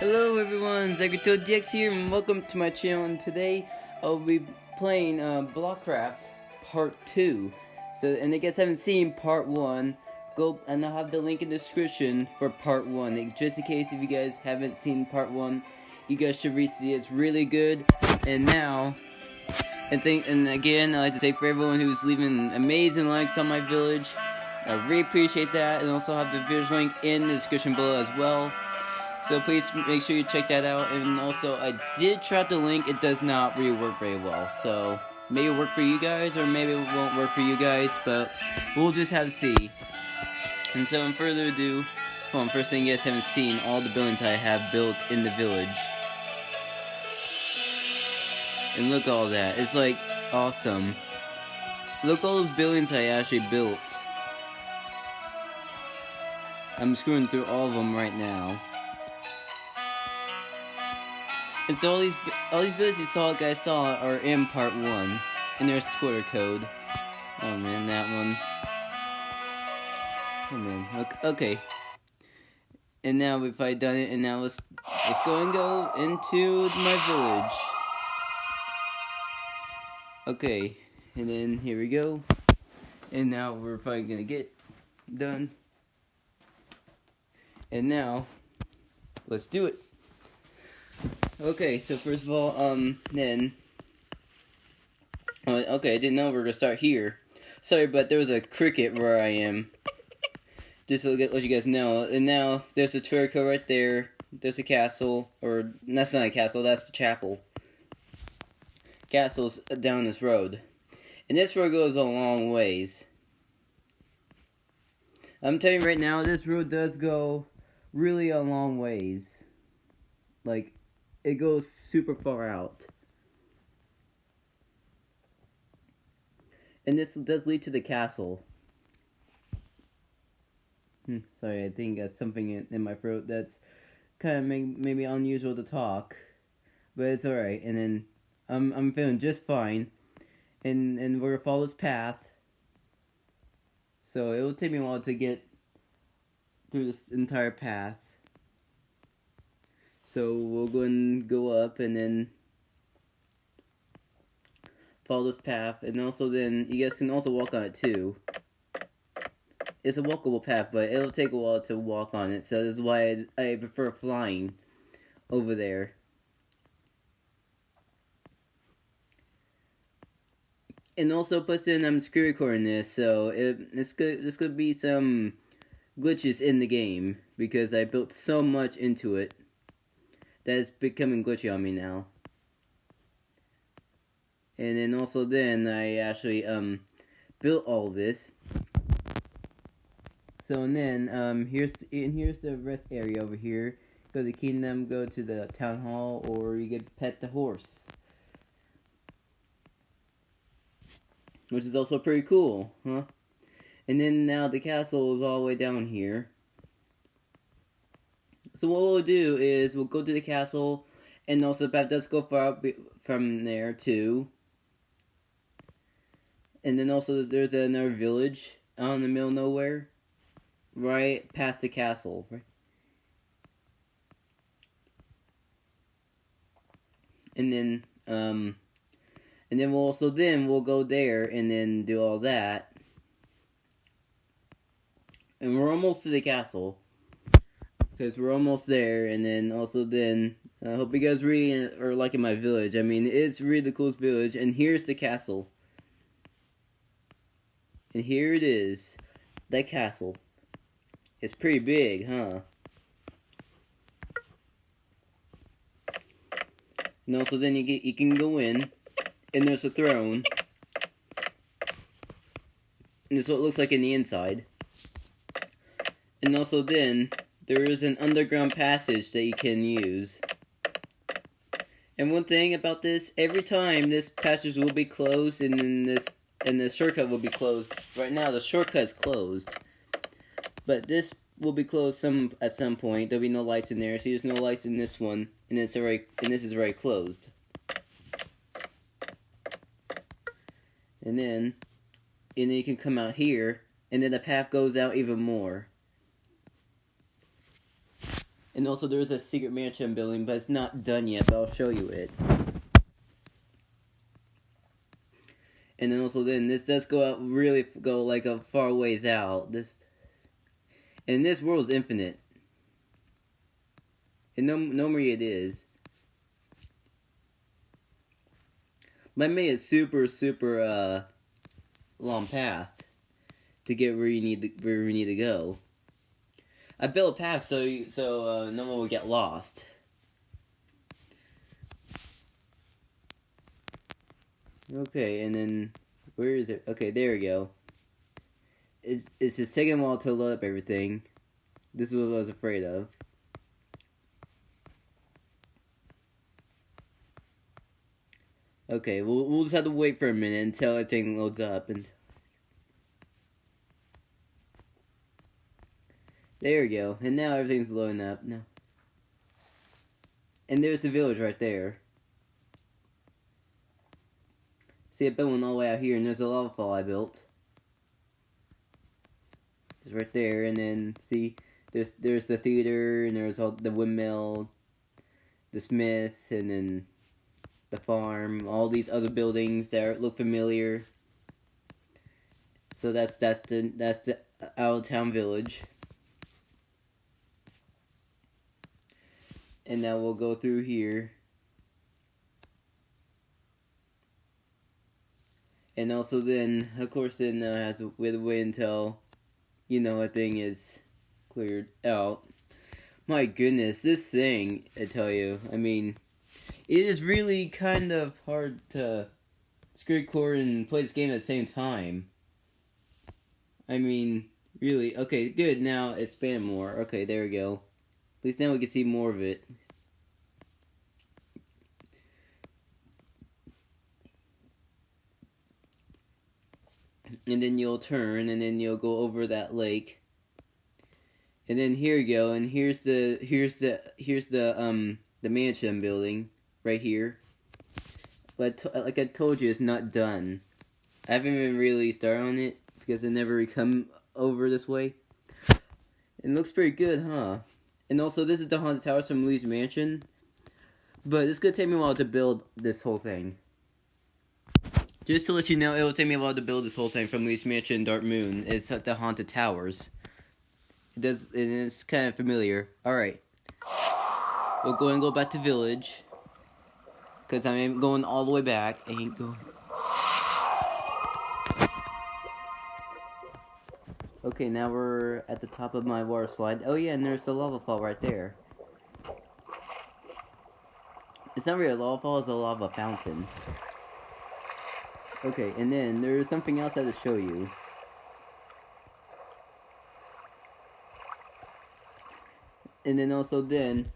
Hello everyone, ZagatoDX here and welcome to my channel and today I'll be playing uh, Blockcraft Part 2. So, and I guess I haven't seen Part 1, go and I'll have the link in the description for Part 1. Just in case if you guys haven't seen Part 1, you guys should re-see it. It's really good. And now, and, think, and again, I'd like to thank for everyone who's leaving amazing likes on my village. I really appreciate that and also have the village link in the description below as well. So please make sure you check that out. And also, I did try the link. It does not really work very well. So maybe it'll work for you guys, or maybe it won't work for you guys. But we'll just have to see. And so, in further ado, well, first thing you guys haven't seen all the buildings I have built in the village. And look all that. It's like awesome. Look all those buildings I actually built. I'm screwing through all of them right now. And so all these all these videos you saw, guys saw, are in part one, and there's Twitter code. Oh man, that one. Oh man. Okay. And now we've I done it, and now let's let's go and go into my village. Okay, and then here we go. And now we're probably gonna get done. And now, let's do it. Okay, so first of all, um, then, uh, okay, I didn't know we were gonna start here. Sorry, but there was a cricket where I am. Just to let you guys know. And now, there's a Twitter right there. There's a castle, or, that's not a castle, that's the chapel. Castle's down this road. And this road goes a long ways. I'm telling you right now, this road does go really a long ways. Like, it goes super far out. And this does lead to the castle. Hmm, sorry, I think that's something in, in my throat that's kind of may, maybe unusual to talk. But it's alright, and then I'm, I'm feeling just fine. And, and we're gonna follow this path. So it will take me a while to get through this entire path. So we'll go and go up and then follow this path. And also then, you guys can also walk on it too. It's a walkable path, but it'll take a while to walk on it. So this is why I, I prefer flying over there. And also plus in I'm screen recording this, so it, it's good. There's gonna be some glitches in the game because I built so much into it that is becoming glitchy on me now. And then also then I actually um built all this. So and then um here's and here's the rest area over here. Go to the kingdom, go to the town hall, or you get pet the horse. Which is also pretty cool, huh? And then now the castle is all the way down here. So what we'll do is we'll go to the castle, and also path does go far from there too. And then also there's another village out in the middle of nowhere, right past the castle. Right? And then um, and then we'll also then we'll go there and then do all that. And we're almost to the castle because we're almost there. And then also then, I hope you guys really uh, are liking my village. I mean, it's really the coolest village. And here's the castle. And here it is, that castle. It's pretty big, huh? And also then you get you can go in, and there's a throne. And this is what it looks like in the inside. And also then, there is an underground passage that you can use. And one thing about this, every time this passage will be closed and then this and the shortcut will be closed. Right now the shortcut is closed. But this will be closed some at some point. There'll be no lights in there. See there's no lights in this one. And it's already and this is already closed. And then and then you can come out here and then the path goes out even more. And also there's a secret mansion building, but it's not done yet, but I'll show you it. And then also then this does go out really go like a far ways out. This and this world is infinite. And no normally it is. But I made a super super uh long path to get where you need to, where we need to go. I built a path so so uh, no one will get lost. Okay, and then where is it? Okay, there we go. It's it's just taking a while to load up everything. This is what I was afraid of. Okay, we'll we'll just have to wait for a minute until everything loads up and. There we go. And now everything's loading up. Now. And there's the village right there. See, I built one all the way out here, and there's a lava fall I built. It's right there, and then, see, there's there's the theater, and there's all the windmill, the smith, and then the farm, all these other buildings that look familiar. So that's that's the that's the out of town village. And now we'll go through here. And also then of course then uh, has to wait, wait until you know a thing is cleared out. My goodness this thing I tell you I mean it is really kind of hard to screen core and play this game at the same time. I mean really okay good now expand more. Okay there we go. At least now we can see more of it. And then you'll turn, and then you'll go over that lake. And then here you go, and here's the here's the here's the um the mansion building right here. But like I told you, it's not done. I haven't even really started on it because I never come over this way. It looks pretty good, huh? And also, this is the Haunted Towers from Luigi's Mansion. But it's gonna take me a while to build this whole thing. Just to let you know, it will take me a while to build this whole thing from Luigi's Mansion Dark Moon. It's at the Haunted Towers. It does, and it's kind of familiar. Alright. We'll go and go back to Village. Because I'm going all the way back. I ain't going... Okay, now we're at the top of my water slide. Oh yeah, and there's the lava fall right there. It's not really a lava fall, it's a lava fountain. Okay, and then there's something else I have to show you. And then also then,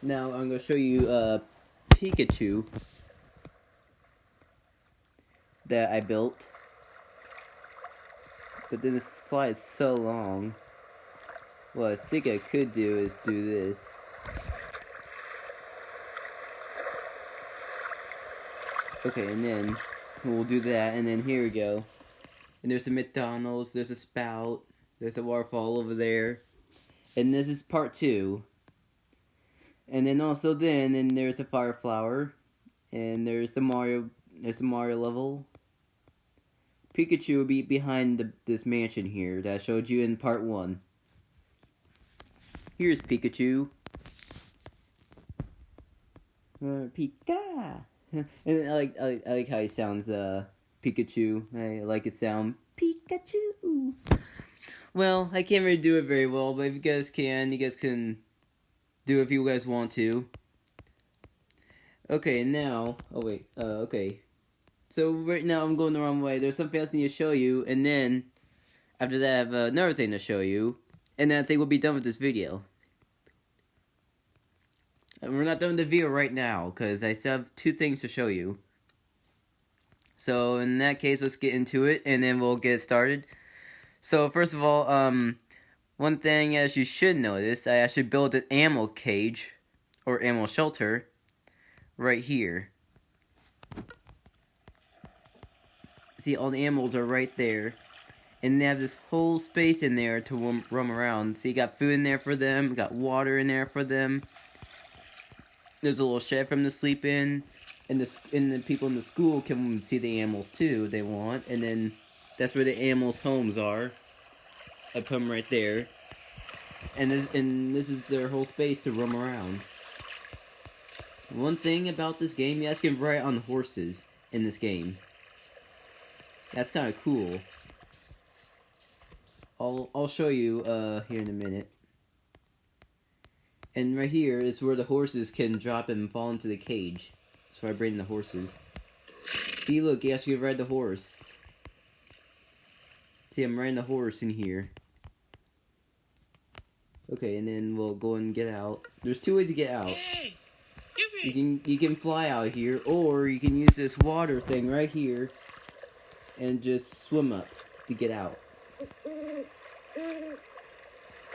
now I'm going to show you uh, Pikachu that I built. But then the slide is so long. What I think I could do is do this. Okay, and then we'll do that, and then here we go. And there's a McDonald's, there's a spout, there's a waterfall over there. And this is part two. And then also then, and there's a fire flower. And there's the Mario, there's a Mario level. Pikachu will be behind the, this mansion here that I showed you in part one. Here's Pikachu. Uh, Pika. and I like, I like I like how he sounds. Uh, Pikachu. I like his sound. Pikachu. Well, I can't really do it very well, but if you guys can, you guys can do it if you guys want to. Okay, now. Oh wait. Uh, okay. So right now I'm going the wrong way. There's something else I need to show you, and then after that I have another thing to show you, and then I think we'll be done with this video. We're not done the video right now, because I still have two things to show you. So in that case, let's get into it, and then we'll get started. So first of all, um, one thing as you should notice, I actually built an animal cage, or animal shelter, right here. See, all the animals are right there. and they have this whole space in there to roam, roam around. So you got food in there for them, got water in there for them. There's a little shed for them to sleep in, and the and the people in the school can see the animals too. They want, and then that's where the animals' homes are. I put them right there, and this and this is their whole space to roam around. One thing about this game, you guys can ride on horses in this game. That's kind of cool. I'll I'll show you uh here in a minute. And right here is where the horses can drop and fall into the cage. That's why I bring the horses. See, look, you ride the horse. See, I'm riding the horse in here. Okay, and then we'll go and get out. There's two ways to get out. You can you can fly out here, or you can use this water thing right here, and just swim up to get out.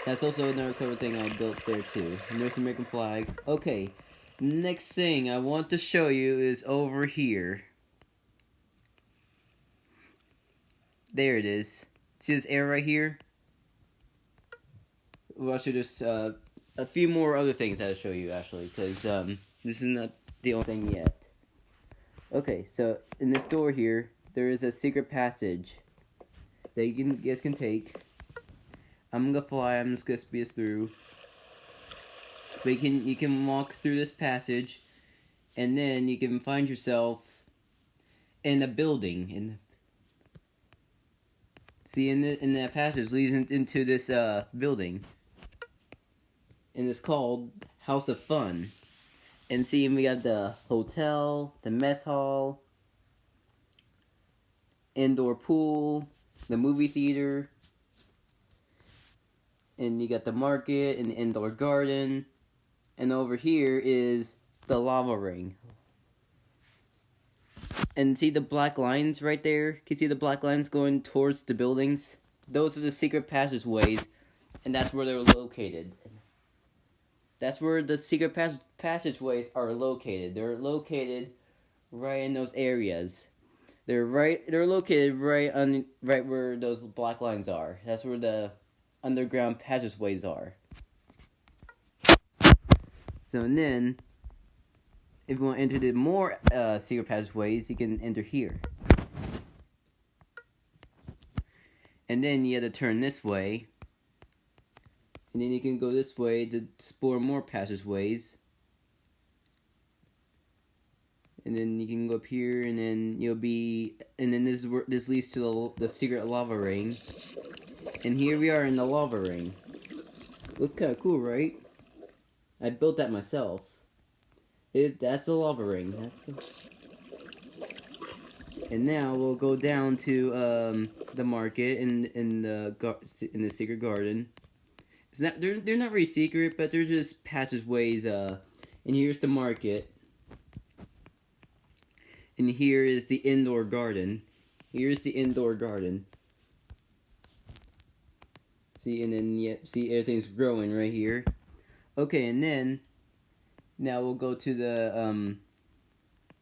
That's also another cool thing I built there too. There's the American flag. Okay, next thing I want to show you is over here. There it is. See this air right here? Well, should just, uh, a few more other things I'll show you actually, because, um, this is not the only thing yet. Okay, so in this door here, there is a secret passage that you, can, you guys can take. I'm gonna fly. I'm just gonna speed us through. But you can you can walk through this passage, and then you can find yourself in a building. In see in the in that passage leads into this uh building, and it's called House of Fun. And see, we got the hotel, the mess hall, indoor pool, the movie theater, and you got the market and the indoor garden, and over here is the lava ring. And see the black lines right there? Can you see the black lines going towards the buildings? Those are the secret passageways, and that's where they're located. That's where the secret pas passageways are located. They're located right in those areas. They're right. They're located right on right where those black lines are. That's where the underground passageways are. So and then, if you want to enter the more uh, secret passageways, you can enter here. And then you have to turn this way and then you can go this way to explore more passageways. And then you can go up here, and then you'll be, and then this this leads to the, the secret lava ring. And here we are in the lava ring. Looks kind of cool, right? I built that myself. It, that's the lava ring. That's the... And now we'll go down to um, the market in in the in the secret garden. It's not they're they're not very secret, but they're just passageways. Uh, and here's the market. And here is the indoor garden. Here's the indoor garden. See, and then yeah, see everything's growing right here. Okay, and then now we'll go to the um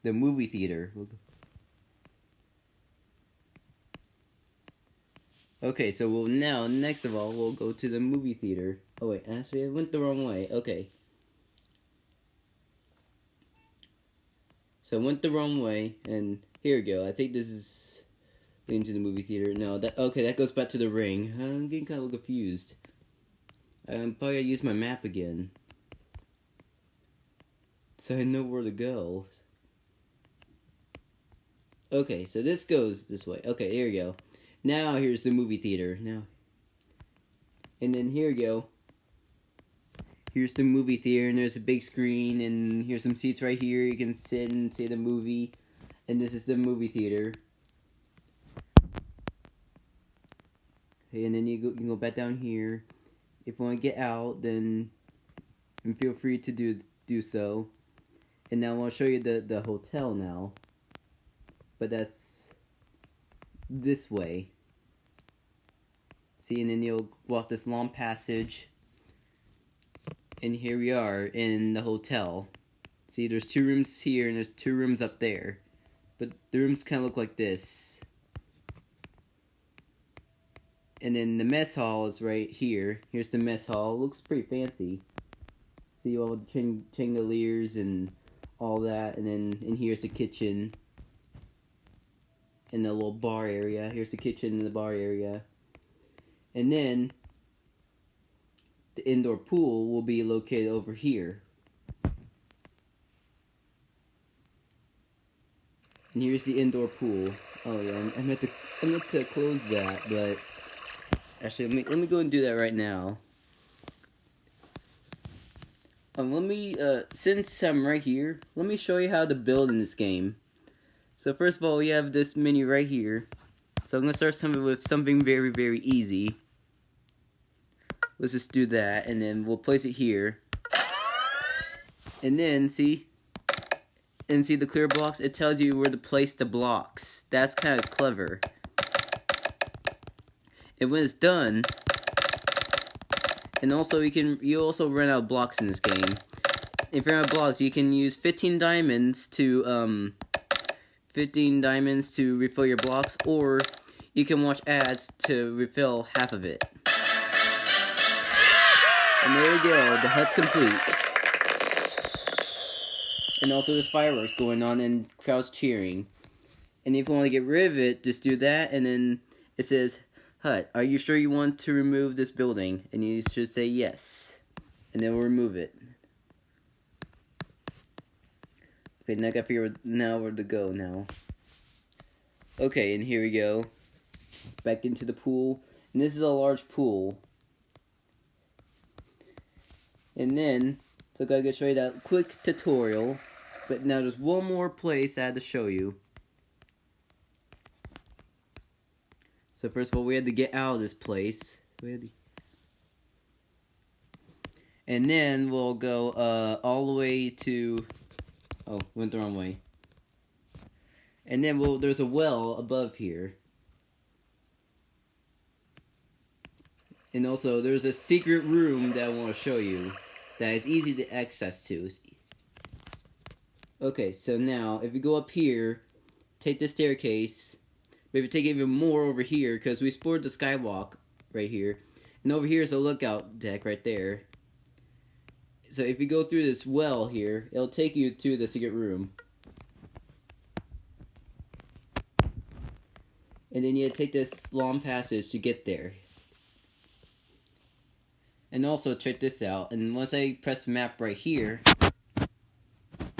the movie theater. We'll Okay, so we'll now, next of all, we'll go to the movie theater. Oh wait, actually I went the wrong way. Okay. So I went the wrong way, and here we go. I think this is leading to the movie theater. No, that okay, that goes back to the ring. I'm getting kind of confused. I'm probably gonna use my map again. So I know where to go. Okay, so this goes this way. Okay, here we go. Now here's the movie theater. Now, and then here you go. Here's the movie theater, and there's a big screen, and here's some seats right here. You can sit and see the movie, and this is the movie theater. Okay, and then you go, you can go back down here. If you want to get out, then feel free to do do so. And now I'll show you the the hotel now. But that's this way. See, and then you'll walk this long passage. And here we are in the hotel. See, there's two rooms here and there's two rooms up there. But the rooms kind of look like this. And then the mess hall is right here. Here's the mess hall. looks pretty fancy. See all the chandeliers and all that. And then in here's the kitchen. And the little bar area. Here's the kitchen and the bar area. And then the indoor pool will be located over here. And here's the indoor pool. Oh yeah, I meant to I meant to close that, but actually let me let me go and do that right now. Um, let me uh since I'm right here, let me show you how to build in this game. So first of all, we have this menu right here. So I'm gonna start something with something very very easy. Let's just do that, and then we'll place it here. And then see, and see the clear blocks, it tells you where to place the blocks. That's kind of clever. And when it's done, and also you can you also run out blocks in this game. If you're out of blocks, you can use 15 diamonds to um 15 diamonds to refill your blocks, or you can watch ads to refill half of it. And there you go, the hut's complete. And also there's fireworks going on and crowds cheering. And if you want to get rid of it, just do that and then it says, Hut, are you sure you want to remove this building? And you should say yes. And then we'll remove it. Okay, now I gotta figure out now where to go now. Okay, and here we go. Back into the pool. And this is a large pool. And then, so I gotta show you that quick tutorial. But now there's one more place I had to show you. So first of all, we had to get out of this place. To... And then we'll go uh, all the way to... Oh, went the wrong way. And then we'll, there's a well above here. And also, there's a secret room that I want to show you that is easy to access to. Okay, so now, if you go up here, take the staircase, maybe take even more over here, because we explored the skywalk right here. And over here is a lookout deck right there. So if you go through this well here, it'll take you to the secret room. And then you take this long passage to get there. And also check this out. And once I press the map right here.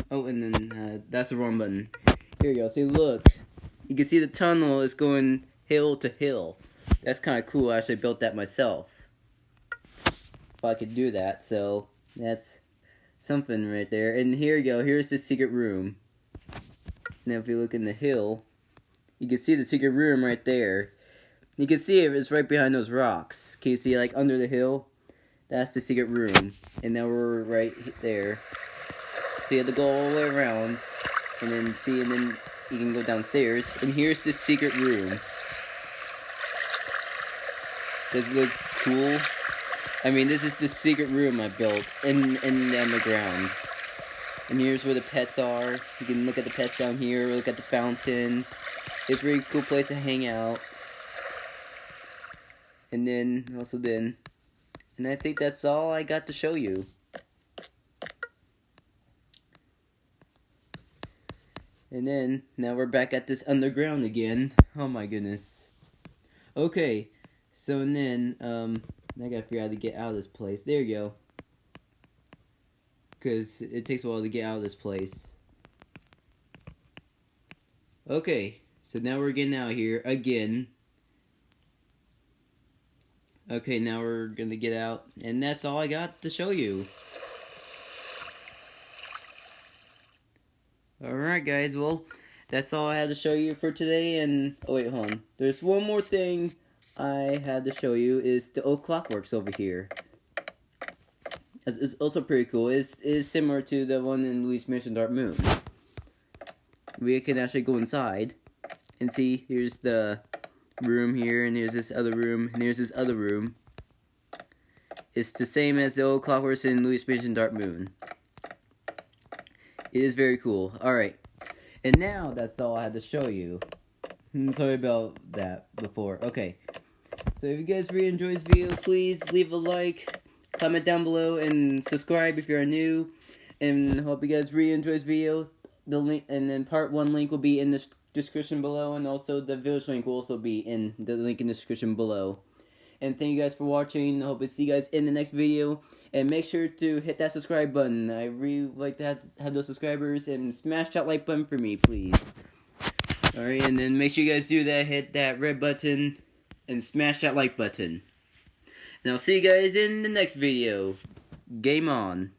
Oh, and then uh, that's the wrong button. Here you go. See, look. You can see the tunnel is going hill to hill. That's kind of cool. I actually built that myself. If I could do that. So that's something right there. And here you go. Here's the secret room. Now if you look in the hill, you can see the secret room right there. You can see it, it's right behind those rocks. Can you see like under the hill? That's the secret room. And now we're right there. So you have to go all the way around. And then see, and then you can go downstairs. And here's the secret room. Does it look cool? I mean, this is the secret room I built in, in the underground. And here's where the pets are. You can look at the pets down here, look at the fountain. It's a really cool place to hang out. And then, also then, and I think that's all I got to show you. And then, now we're back at this underground again. Oh my goodness. Okay, so and then, um, I gotta figure out how to get out of this place. There you go. Because it takes a while to get out of this place. Okay, so now we're getting out here again. Okay, now we're gonna get out, and that's all I got to show you. Alright guys, well, that's all I had to show you for today, and, oh wait, hold on. There's one more thing I had to show you, is the old clockworks over here. It's, it's also pretty cool. It's, it's similar to the one in Luigi's Mansion Dark Moon. We can actually go inside, and see, here's the room here, and here's this other room, and here's this other room. It's the same as the old clockworks in Luigi's Mansion Dark Moon. It is very cool. Alright. And now that's all I had to show you. Hmm, sorry about that before. Okay. So if you guys really enjoyed this video, please leave a like, comment down below, and subscribe if you're new. And hope you guys really enjoy this video. The link and then part one link will be in the description below, and also the village link will also be in the link in the description below. And thank you guys for watching. I hope to see you guys in the next video. And make sure to hit that subscribe button. I really like to have, have those subscribers. And smash that like button for me, please. Alright, and then make sure you guys do that. Hit that red button. And smash that like button. And I'll see you guys in the next video. Game on.